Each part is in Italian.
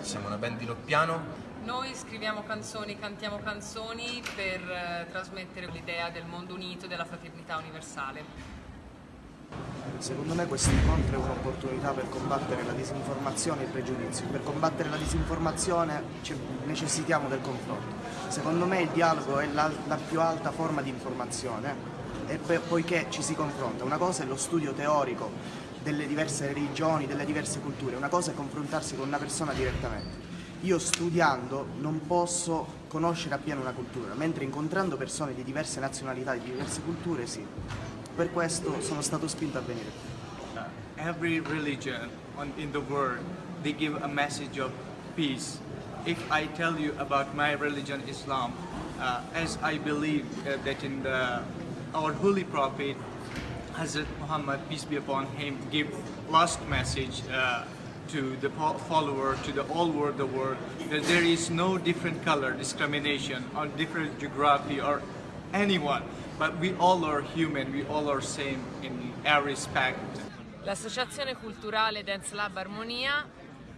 siamo una band di Loppiano. Noi scriviamo canzoni, cantiamo canzoni per eh, trasmettere l'idea del mondo unito e della fraternità universale. Secondo me questo incontro è un'opportunità per combattere la disinformazione e il pregiudizio. Per combattere la disinformazione necessitiamo del confronto. Secondo me il dialogo è la, la più alta forma di informazione e poiché ci si confronta. Una cosa è lo studio teorico delle diverse religioni, delle diverse culture, una cosa è confrontarsi con una persona direttamente. Io studiando non posso conoscere appieno una cultura, mentre incontrando persone di diverse nazionalità, di diverse culture sì. Per questo sono stato spinto a venire. Uh, every religion on, in the world, they give a message of peace. If I tell you about my religion, Islam, uh, as I believe uh, that in the, our holy prophet, Hazrat Muhammad, peace be upon him, give last message uh, to the follower, to the all world, the world, that there is no different color discrimination on different geography or anyone. but we all are human, we all are same in every respect. L'associazione culturale Dance Lab Armonia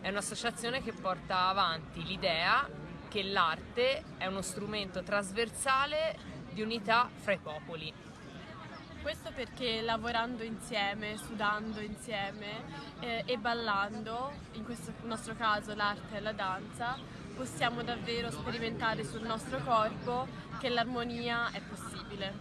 è un'associazione che porta avanti l'idea che l'arte è uno strumento trasversale di unità fra i popoli. Questo perché lavorando insieme, sudando insieme eh, e ballando, in questo nostro caso l'arte e la danza, possiamo davvero sperimentare sul nostro corpo che l'armonia è possibile.